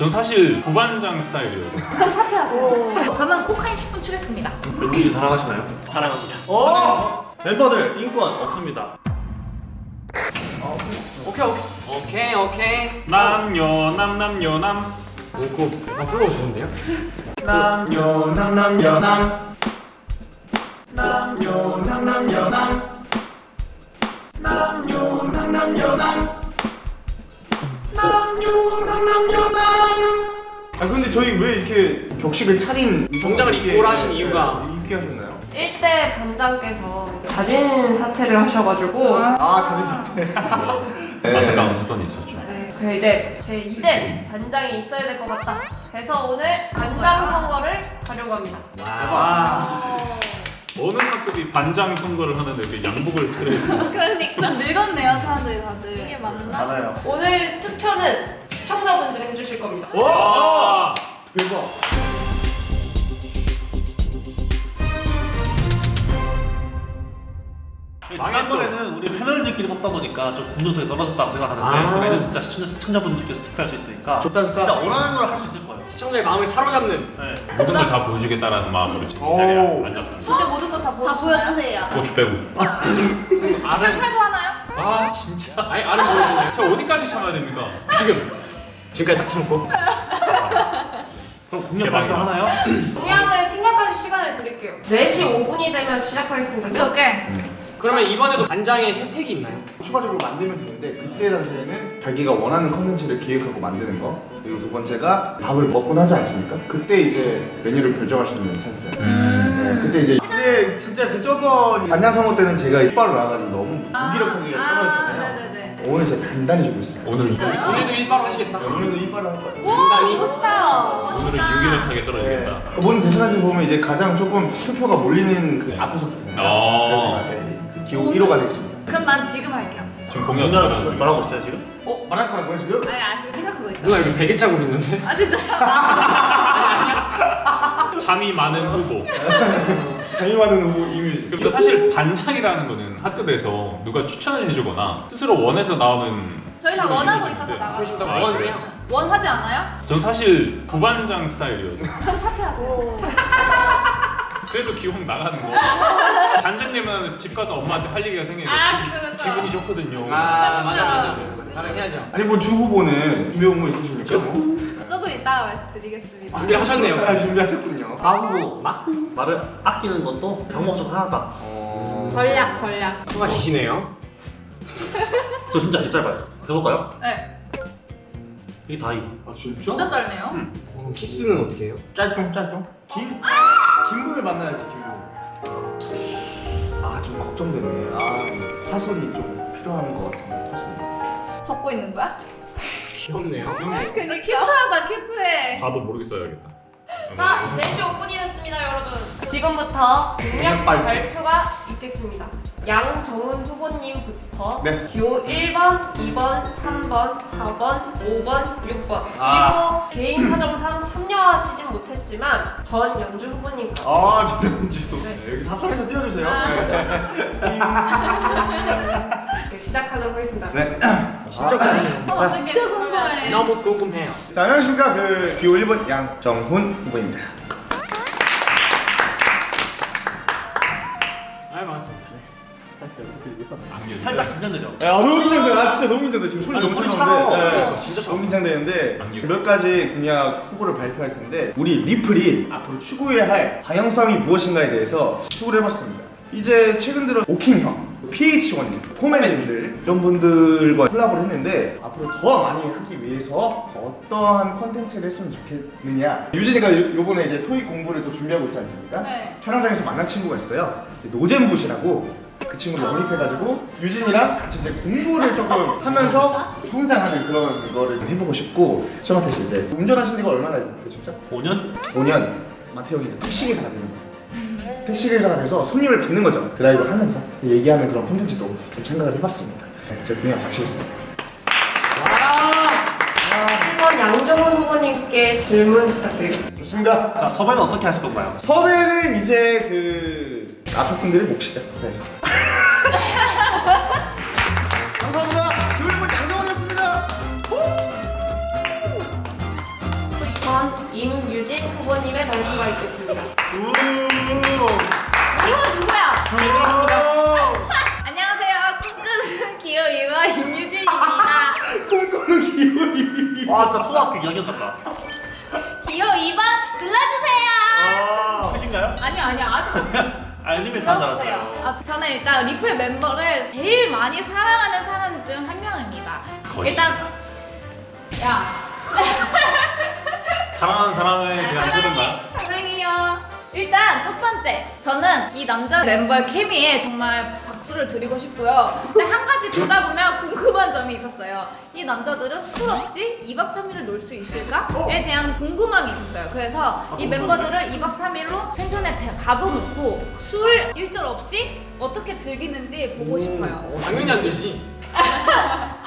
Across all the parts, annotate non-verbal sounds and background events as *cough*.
전 사실 부반장 스타일이에요. 그럼 사퇴하세요. 저는 코카인 10분 추겠습니다. 씨 사랑하시나요? 사랑합니다. 어? 멤버들 인권 없습니다. 오케이 오케이 오케이 오케이. 남녀 남남녀남 오고 아 플로우 좋은데요? 남녀 남남여남 남녀 남남여남 남녀 남남여남 남녀 남남여남 아 근데 저희 왜 이렇게 격식을 차린 정장을 이렇게, 입고 하신 이유가? 네, 입게 하셨나요? 1대 반장께서 자진 사퇴를 하셔가지고. 아 자주 좋대 *laughs* 안타까운 사건이 있었죠. 네, 그 이제 제 2대 반장이 있어야 될 것 같다. 해서 오늘 반장 선거를 하려고 합니다. 와 어느 학급이 반장 선거를 하는데 그 양복을 차려입고 그러니까 좀 늙었네요 사람들이 다들. 이게 맞나? 맞아요. 오늘 투표는 시청자분들이 해주실 겁니다. 아, 대박 지난번에는 우리 패널들끼리 뽑다 보니까 좀 공정성이 떨어졌다고 생각하는데 아. 그래는 진짜 시청자, 시청자 분들께서 투표할 수 있으니까 좋다 좋다 진짜 원하는 걸 할 수 있을 거예요. 시청자의 마음을 사로잡는 네. 모든 걸 다 보여주겠다라는 마음으로 지금 이 오. 자리에 앉았습니다. 진짜 모든 거다다 보여주세요. 고추 빼고. 알을 하고 하나요? 아 진짜. 아니 알을 보여주네. 저 어디까지 참아야 됩니까? 지금 지금까지 딱 참고. 그럼 공약 대박이다. 발표 하나요? 공약을 생각하실 시간을 드릴게요 4시 5분이 되면 시작하겠습니다 오케이. 그러면 이번에도 반장의 혜택이 있나요? 추가적으로 만들면 되는데 그때 당시에는 자기가 원하는 컨텐츠를 기획하고 만드는 거 그리고 두 번째가 밥을 먹고 나지 않습니까? 그때 이제 메뉴를 결정할 수 있는 찬스예요 네, 그때 이제 근데 진짜 그 저번 선거 때는 제가 이빨로 나가지고 너무 무기력하게 떨어졌잖아요 아. 오늘 제가 단단히 주고 있습니다 오늘 진짜요? 오늘도 일바로 하시겠다. 네, 오늘도 이빨을 할 거예요 단단히. 멋있다. 오늘은 유기력하게 떨어지겠다. 네. 그 대선에서 보면 이제 가장 조금 투표가 몰리는 그 네. 앞에서 거든요 어. 그래서 네, 그 기호 1호가 되겠습니다 그럼 난 지금 할게요. 지금 들어가는 말하고 있어요 지금? 어? 말할 거라고요 지금? 아니 아 지금 생각하고 있다. 누가 여기 베개 자국 있는데? 아 진짜요? *laughs* 잠이 많은 후보. *laughs* 잠이 많은 후보 이뮤직 그러니까 사실 반장이라는 거는 학급에서 누가 추천을 해주거나 스스로 원해서 나오는 저희 다 원하고 있어서 나가요. 원하지 않아요? 전 사실 부반장 스타일이어서 그럼 사퇴하세요. *laughs* 그래도 기왕 나가는 거 반장님은 집 가서 엄마한테 할 얘기가 생기니까 아, 기분- 그쵸, 그쵸. 기분이 좋거든요 아 맞아 맞아. 자랑해야죠. 아니 뭐 주 후보는 준비 공부 있으십니까? 조금 이따가 말씀드리겠습니다. 준비하셨네요. 아, 준비하셨군요. 하고 막 말을 아끼는 것도 방법 중 하나다. 어... 전략 전략 수가 기시네요. 저 진짜 되게 짧아요. 해볼까요? 네. 이게 다임. 아 진짜? 진짜 짧네요. 어, 키스는 어떻게 해요? 짧동 짧동. 긴 긴분을 만나야지 긴분. 아좀 걱정되네. 아 사설이 좀 필요한 것 같은데 사설. 적고 있는 거야? 귀엽네요. 근데 큐트하다 큐트해. 봐도 모르겠어요 자 4시 5분이 됐습니다 여러분 지금부터 공약 발표. 발표가 있겠습니다 양정은 후보님부터 네. 기호 1번, 2번, 3번, 4번, 5번, 6번 그리고 아. 개인 사정상 참여하시진 못했지만 전 연주 후보님까지 아 저런주. 네. 여기 사설에서 띄워주세요. 아. 네. 이렇게 시작하도록 하겠습니다 네. 진짜 궁금해요. 어, 진짜 궁금해. 너무 궁금해요. 자 안녕하십니까 그 기호 1번 양정훈 후보입니다. 살짝 긴장되죠? 야 너무 긴장돼. 아 진짜 너무 긴장돼. 지금 손이 아니, 너무 손이 차가운데. 차가워. 네, 진짜 너무 긴장되는데. 몇 가지 공약 후보를 발표할 텐데 우리 리플이 앞으로 추구해야 할 방향성이 무엇인가에 대해서 추구를 해봤습니다. 이제 최근 들어 오킹형, PH1님, 포맨님들 이런 분들과 콜라보를 했는데 앞으로 더 많이 하기 위해서 어떠한 컨텐츠를 했으면 좋겠느냐 유진이가 요- 요번에 이제 토익 공부를 또 준비하고 있지 않습니까? 네. 촬영장에서 만난 친구가 있어요. 노잼봇이라고 그 친구를 영입해가지고 유진이랑 같이 이제 공부를 조금 하면서 성장하는 그런 거를 해보고 싶고 시험한테 씨 이제 운전하신 지가 얼마나 되셨죠? 5년? 5년 마태 형이 이제 택시기사가 되는 거예요. 택시기사가 돼서 손님을 받는 거죠. 드라이브 하면서 얘기하는 그런 콘텐츠도 좀 생각을 해봤습니다. 네, 제 공약 마치겠습니다. 한번 양정은 후보님께 질문 부탁드리겠습니다 좋습니다. 자 섭외는 어떻게 하실 건가요? 섭외는 이제 그 앞에 분들이 몫이죠. 그래서. *laughs* 감사합니다. 교육은 양정원이었습니다. 임유진 후보님의 발표가 있겠습니다. 누구 누구야? 오! *laughs* 안녕하세요. 꿈꾸는 기호이와 임유진입니다. *laughs* 꿈꾸는 기분이. 와 진짜 초등학교 2학년 같다. 기호 2번 눌러주세요. 아. 끝인가요? 아니요 아니요 아직 알림에 들어보세요. 산다고요. 아, 저는 일단 리플 멤버를 제일 많이 사랑하는 사람 중 한 명입니다. 거의. 일단 야 *laughs* 사랑하는 사람에 대한 사랑해 흐름만 사랑해요. 일단 첫 번째 저는 이 남자 멤버의 케미에 정말 박 수를 드리고 싶고요. 근데 한 가지 보다 보면 궁금한 점이 있었어요. 이 남자들은 술 없이 2박 3일을 놀 수 있을까에 대한 궁금함이 있었어요. 그래서 이 멤버들을 2박 3일로 펜션에 대- 가둬놓고 술 일절 없이 어떻게 즐기는지 보고 싶어요. 당연히 안 되지. *laughs*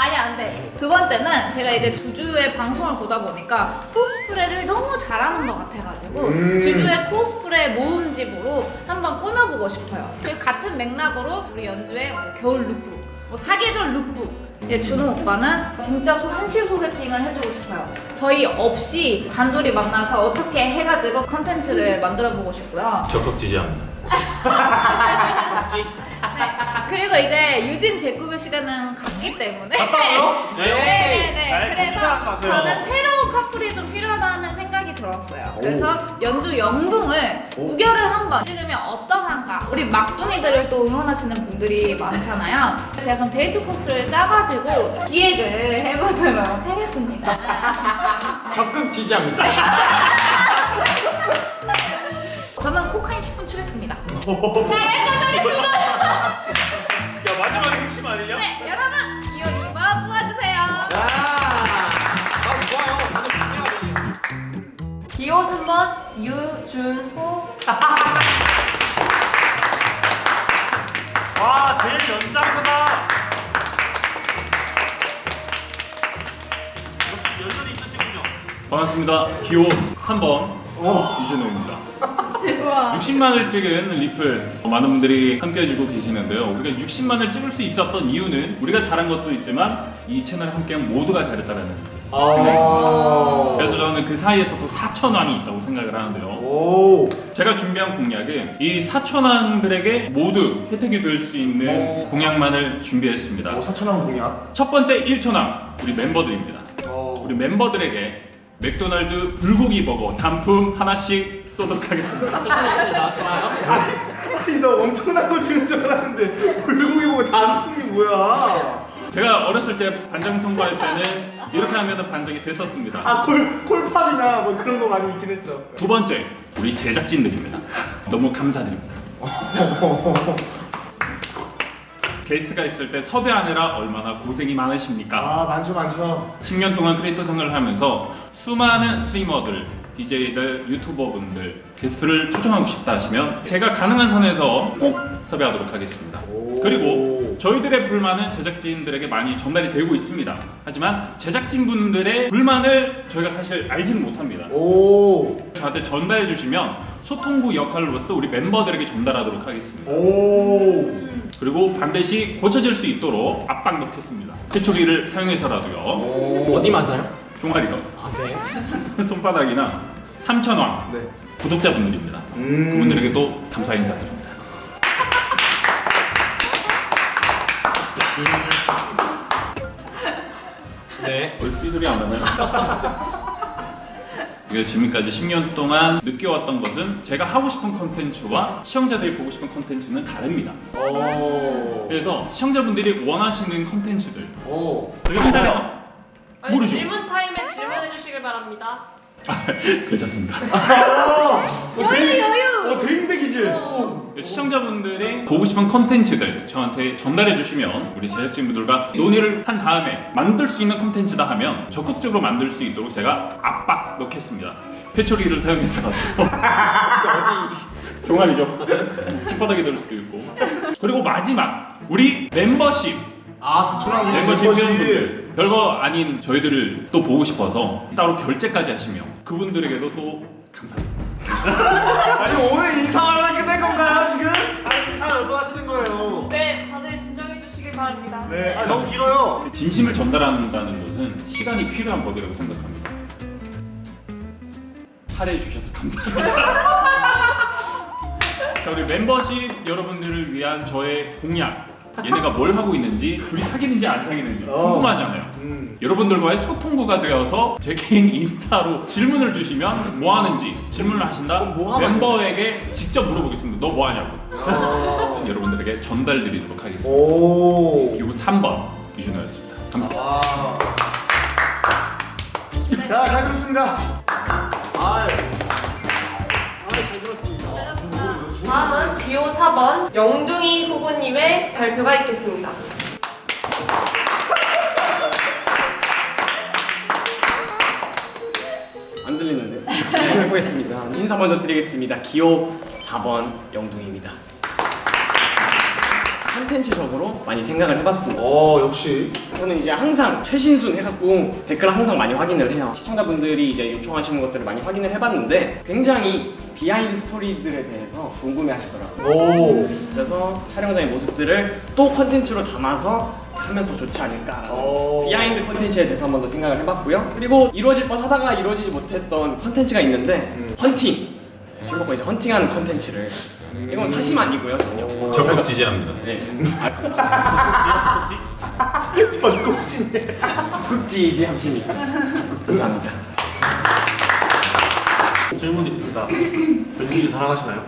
두 번째는 제가 이제 주주의 방송을 보다 보니까 코스프레를 너무 잘하는 것 같아가지고 음. 주주의 코스프레 모음집으로 한번 꾸며보고 싶어요. 그리고 같은 맥락으로 우리 연주의 뭐 겨울 룩북, 뭐 사계절 룩북. 이제 준호 오빠는 진짜 소- 현실 소개팅을 해주고 싶어요. 저희 없이 단둘이 만나서 어떻게 해가지고 컨텐츠를 만들어보고 싶고요. 적극 지지합니다. *laughs* 네. 그리고 이제 유진 제꾸의 시대는 갔기 때문에 갔다고요? 네네네. *laughs* 잘 그래서 생각하세요. 저는 새로운 커플이 좀 필요하다는 생각이 들었어요. 그래서 연주 영둥을 우결을 한번 찍으면 어떠한가? 우리 막둥이들을 또 응원하시는 분들이 많잖아요. 제가 그럼 데이트 코스를 짜가지고 기획을 해보도록 하겠습니다. *laughs* 적극 지지합니다. *laughs* 저는 코카인 10분 추겠습니다. 야 마지막에 핵심 아니냐? 네, 여러분 기호 2번 뽑아주세요. 아 좋아요. 기호 3번 유준호 와 제일 연장구다. 역시 연륜이 있으시군요. 반갑습니다. 기호 3번 이준호입니다. 60만을 찍은 리플 많은 분들이 함께해주고 계시는데요. 우리가 60만을 찍을 수 있었던 이유는 우리가 잘한 것도 있지만 이 채널 함께한 모두가 잘했다는 아. 그래서 저는 그 사이에서 또 4천왕이 있다고 생각을 하는데요. 오. 제가 준비한 공약은 이 4천왕들에게 모두 혜택이 될 수 있는 오. 공약만을 준비했습니다. 오, 사천왕 공약. 첫 번째 1천왕 우리 멤버들입니다. 어. 우리 멤버들에게 맥도날드 불고기 버거 단품 하나씩 쏘도록 하겠습니다. 좋습니다. 좋아요. 아니 나 엄청난 걸 주는 줄 알았는데 불고기 보고 단품이 뭐야? 제가 어렸을 때 반장 선거할 때는 이렇게 하면 반장이 됐었습니다. 아 콜 콜팝이나 뭐 그런 거 많이 있긴 했죠. 두 번째 우리 제작진들입니다. 너무 감사드립니다. *laughs* 게스트가 있을 때 섭외하느라 얼마나 고생이 많으십니까? 아 많죠 많죠. 10년 동안 크리에이터 생활을 하면서 수많은 스트리머들, BJ들, 유튜버분들 게스트를 초청하고 싶다 하시면 제가 가능한 선에서 꼭 섭외하도록 하겠습니다. 오. 그리고 저희들의 불만은 제작진들에게 많이 전달이 되고 있습니다. 하지만 제작진분들의 불만을 저희가 사실 알지는 못합니다. 오. 저한테 전달해 주시면 소통부 역할로서 우리 멤버들에게 전달하도록 하겠습니다. 오. 그리고 반드시 고쳐질 수 있도록 압박 넣겠습니다. 최초기를 사용해서라도요. 오. 어디 맞아요? 종아리가 아 네. *laughs* 손바닥이나 삼천왕 네. 구독자분들입니다. 음. 그분들에게도 감사 인사드립니다. *laughs* 네. 어디서 삐소리 안 나나요? *laughs* 이게 지금까지 10년 동안 느껴왔던 것은 제가 하고 싶은 컨텐츠와 시청자들이 보고 싶은 컨텐츠는 다릅니다. 오. 그래서 시청자분들이 원하시는 컨텐츠들 오. 한다면 아니, 모르죠. 질문 타임에 질문해 주시길 바랍니다. *laughs* 괜찮습니다. 여유 여유. 어 대인배기질. 시청자분들이 보고 싶은 컨텐츠들 저한테 전달해 주시면 우리 제작진분들과 논의를 한 다음에 만들 수 있는 컨텐츠다 하면 적극적으로 만들 수 있도록 제가 압박 넣겠습니다. 회초리를 사용해서 *laughs* 혹시 어디 종아리죠. 손바닥에 들 수도 있고. 그리고 마지막 우리 멤버십 아 사천왕 멤버십 회원분들 별거 아닌 저희들을 또 보고 싶어서 따로 결제까지 하시면 그분들에게도 또 감사드립니다. *laughs* 아니 오늘 인사하려고 끝낼 건가요 지금? 아 인사 몇번 하시는 거예요? 네, 다들 진정해 주시길 바랍니다. 네. 아 너무 길어요. 진심을 전달한다는 것은 시간이 필요한 법이라고 생각합니다. 할애해 주셔서 감사합니다. *laughs* 자 우리 멤버십 여러분들을 위한 저의 공약. 얘네가 뭘 하고 있는지, 둘이 사귀는지 안 사귀는지 어. 궁금하잖아요. 음. 여러분들과의 소통구가 되어서 제 개인 인스타로 질문을 주시면 뭐 하는지 질문을 하신다 뭐 하면 멤버에게 직접 물어보겠습니다. 너 뭐 하냐고. 어. 여러분들에게 전달 드리도록 하겠습니다. 오. 그리고 3번 유준호였습니다. 감사합니다. 와. 자, 잘 들었습니다. 아유. 기호 4번 영둥이 후보님의 발표가 있겠습니다. 안 들리는데. 네, 해보겠습니다. 인사 먼저 드리겠습니다. 기호 4번 영둥입니다. 컨텐츠적으로 많이 생각을 해봤습니다. 어, 역시. 저는 이제 항상 최신순 해갖고 댓글을 항상 많이 확인을 해요. 시청자분들이 이제 요청하시는 것들을 많이 확인을 해봤는데 굉장히 비하인드 스토리들에 대해서 궁금해 하시더라고요. 오. 그래서 촬영장의 모습들을 또 컨텐츠로 담아서 하면 더 좋지 않을까. 오. 비하인드 컨텐츠에 대해서 한번 더 생각을 해봤고요. 그리고 이루어질 뻔 하다가 이루어지지 못했던 컨텐츠가 있는데 음. 헌팅. 술 먹고 이제 헌팅하는 컨텐츠를 이건 사심 아니고요 전혀. 적극 지지합니다. 네. 아, 적극 지지 하십니까? 감사합니다. *laughs* 질문 있습니다. 변준 씨 사랑하시나요?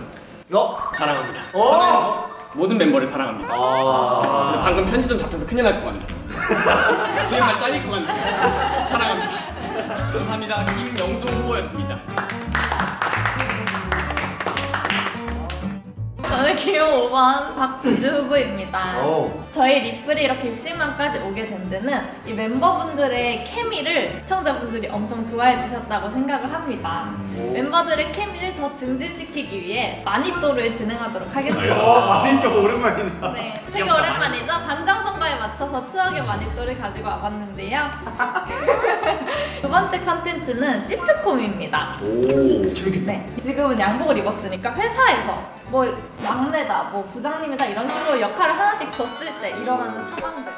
어? 사랑합니다. 어? 모든 멤버를 사랑합니다. 아. 방금 편집점 잡혀서 큰일 날 것 같네. 뒤에만 잘릴 것 같네. 사랑합니다. 감사합니다. 김영동 후보였습니다. 저는 기호 5번 박주주 후보입니다. 어. 저희 리플이 이렇게 60만까지 오게 된 데는 이 멤버분들의 케미를 시청자분들이 엄청 좋아해 주셨다고 생각을 합니다. 멤버들의 케미를 더 증진시키기 위해 마니또를 진행하도록 하겠습니다. 어, 마니또 오랜만이다. 네, *laughs* 되게 오랜만이죠? 반장 선거에 맞춰서 추억의 마니또를 가지고 와봤는데요. *laughs* 두 번째 컨텐츠는 시트콤입니다. 오. 네, 지금은 양복을 입었으니까 회사에서 뭐 막내다, 뭐 부장님이다 이런 식으로 역할을 하나씩 줬을 때 일어나는 상황들.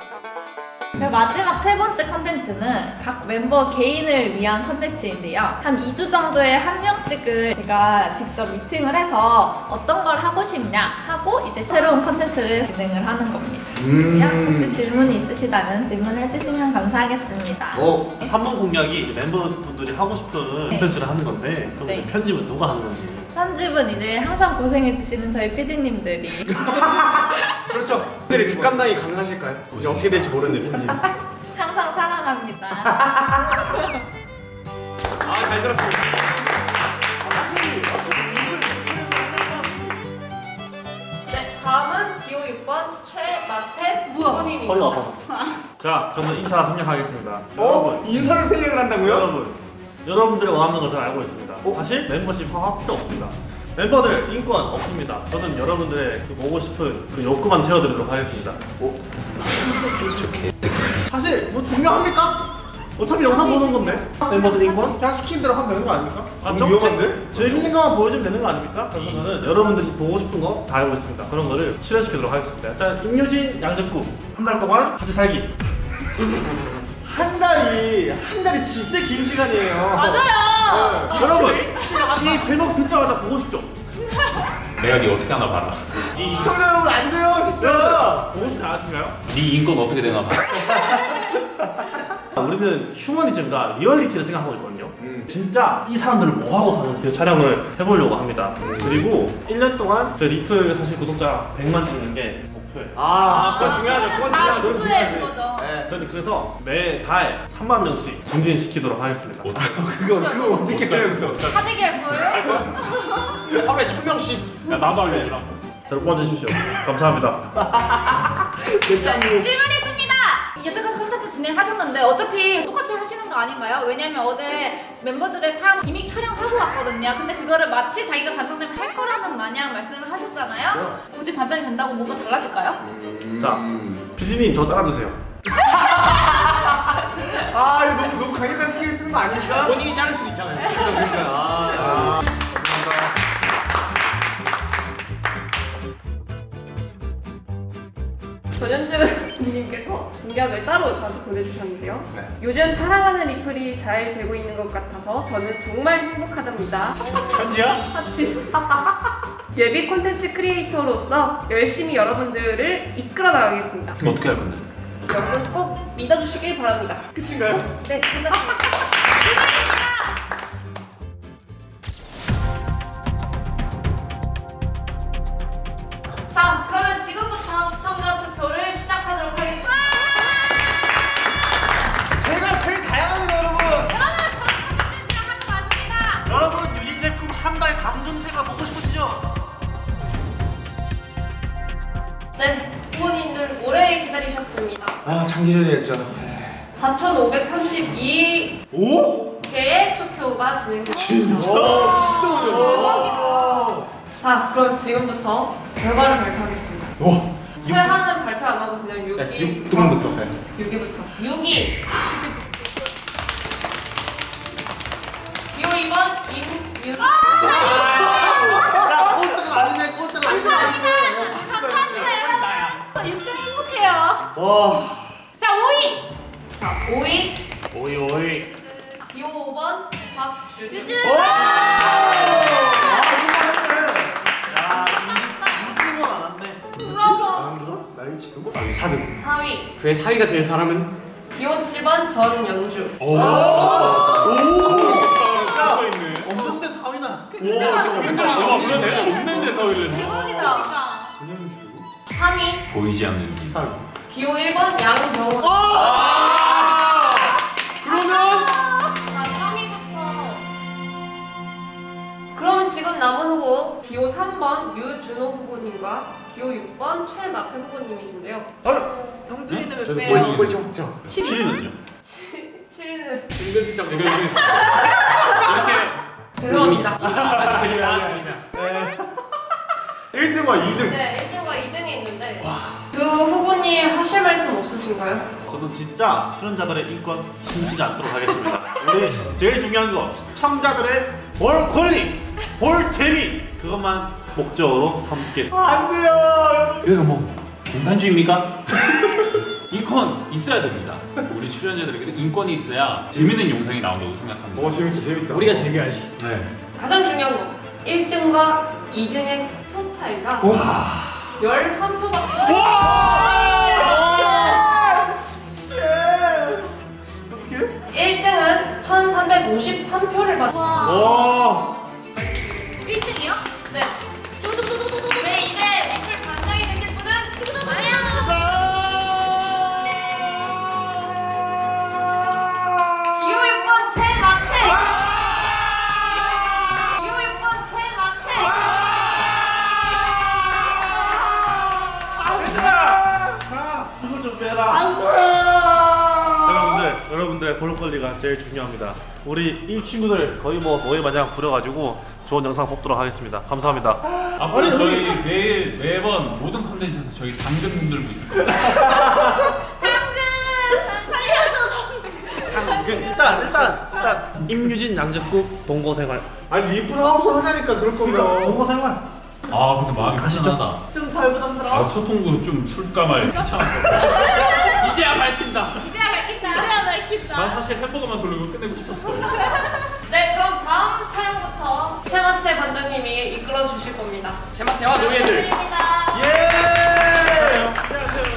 마지막 세 번째 컨텐츠는 각 멤버 개인을 위한 컨텐츠인데요. 한 2주 정도에 한 명씩을 제가 직접 미팅을 해서 어떤 걸 하고 싶냐 하고 이제 새로운 컨텐츠를 진행을 하는 겁니다. 음. 혹시 질문이 있으시다면 질문해 주시면 감사하겠습니다. 어. 3번 공약이 이제 멤버분들이 하고 싶은 네. 콘텐츠를 하는 건데 그럼 네. 편집은 누가 하는 건지 편집은 이제 항상 고생해 주시는 저희 PD님들이 *laughs* 그렇죠. 분들이 뒷감당이 가능하실까요? 이제 어떻게 될지 모르는데 편집. *laughs* 항상 사랑합니다. *laughs* 아 잘 들었습니다. 네, 다음은 기호 6번 최마태 후보님입니다. 허리가 아파서 자 저는 인사 생략하겠습니다 어? 여러분 인사를 생략을 한다고요? 여러분 여러분들이 원하는 걸 잘 알고 있습니다 어? 사실 멤버십 화합 필요 없습니다 멤버들 인권 없습니다 저는 여러분들의 그 보고 싶은 그 욕구만 채워드리도록 하겠습니다 사실 뭐 중요합니까? 어차피 영상 보는 건데. 멤버들 인권? 그냥 시킨 대로 하면 되는 거 아닙니까? 아, 너무 위험한데? 제 힐링감만 보여주면 되는 거 아닙니까? 그래서 저는 여러분들이 보고 싶은 거 다 알고 있습니다. 그런 거를 실현시키도록 하겠습니다. 일단 임유진, 양재구 한달 동안 같이 살기. 한 달이 한 달이 진짜 긴 시간이에요. 맞아요. 네. 여러분 이 제목 듣자마자 보고 싶죠? 내가 네 어떻게 하나 봐라. 이 시청자 여러분 안 돼요 진짜. 보고 싶지 않으신가요? 네 인권 어떻게 되나 봐라. *laughs* 우리는 휴머니즘과 리얼리티를 생각하고 있거든요. 음. 진짜 이 사람들을 뭐 하고 사는 그 촬영을 해보려고 합니다. 그리고 1년 동안 저 리플 사실 구독자 100만 찍는 게 목표예요. 아, 그거 중요하죠. 그건 다 중요하죠. 그건 누구의 중요하지. 그거죠. 네. 저는 그래서 매달 3만 명씩 증진시키도록 하겠습니다. *laughs* 그거 그거 어떻게 해요 그거? 사재기 할 거예요? *laughs* 하루에 천 명씩. 야 나도 알려주라고. 저를 뽑아주십시오. 감사합니다. *laughs* 내 짱구. 질문 있습니다. 여태까지 컨텐츠 진행하셨는데 어차피 똑같이 하시는 거 아닌가요? 왜냐면 어제 멤버들의 삶 이미 촬영하고 왔거든요. 근데 그거를 마치 자기가 반장되면 할 거라는 마냥 말씀을 하셨잖아요. 굳이 반장이 된다고 뭐가 달라질까요? 자, PD님 저 따라주세요. *laughs* 아 이거 너무 너무 강력한 스킬 쓰는 거 아닙니까? 본인이 자를 수도 있잖아요. 그러니까 아. 전현주님께서 공약을 따로 하나도 보내주셨는데요. 네. 요즘 사랑하는 리플이 잘 되고 있는 것 같아서 저는 정말 행복하답니다. 현지야? 하트. *laughs* 예비 콘텐츠 크리에이터로서 열심히 여러분들을 이끌어 나가겠습니다. 어떻게 할 건데? 여러분 꼭 믿어주시길 바랍니다. 끝인가요? 네, 끝났습니다. *laughs* 장기전이었죠 4,532개의 오? 투표가 진행됩니다. 진짜? 자, 그럼 지금부터 결과를 발표하겠습니다. 와 최하는 발표 안 하고 그냥 6위. 네, 6등부터 네. 6위부터. 6위. 쭈쭈. 임신은 안 왔네 브라보. 나이치도? 아 4등 4위. 그의 사위가 될 사람은 기호 7번 전영주. 오. 오. 없는데 4위나 오, 그러네. 없는데 서울은. 대박이다. 전현주 3위. 보이지 않는 길. 4위 기호 1번 양병원. 지금 남은 후보 기호 3번 유준호 후보님과 기호 6번 최마태 후보님이신데요. 영준이는 몇 저도 배요? 보이는 꼴찌 확정 7위는요? 7위는 은근슬쩍 이거 지금 죄송합니다. 나왔습니다. 네. 1등과 2등. 네, 1등과 2등이 있는데 두 후보님 하실 말씀 없으신가요? 저는 진짜 출연자들의 인권 숨기지 않도록 하겠습니다. 우리 제일 중요한 거 시청자들의 볼 권리, 볼 재미 그것만 목적으로 삼겠습니다. 안 돼요 여기가 뭐 공산주의입니까? *laughs* 인권 있어야 됩니다. 우리 출연자들에게도 인권이 있어야 재밌는 영상이 나온다고 생각합니다. 오 재밌다 재밌다 우리가 즐겨야지 네. 가장 중요한 거 1등과 2등의 표 차이가 11표가 어떻게? 1등은 1353표를 받았 와. 와1 우리 이 친구들 거의 뭐 노예 마냥 부려가지고 좋은 영상 뽑도록 하겠습니다. 감사합니다. 앞으로 저희 매일 매번 모든 컨텐츠에서 저희 당근 흔들고 있을 겁니다. 당근 살려줘. 일단 일단 일단 임유진 양접국 동거생활. 아니 리플 하우스 하자니까 그럴 거면 동거생활. 아 근데 마음이 가시죠. 불편하다. 좀덜 부담스러워. 아 소통 그룹 좀 *laughs* 이제야 밝힌다. 이제야 밝힌다. 짧겠다. 난 사실 햄버거만 돌리고 끝내고 싶었어. *laughs* 네, 그럼 다음 촬영부터 최마태 반장님이 이끌어 주실 겁니다. 최마태와 노예들. 예! 안녕하세요.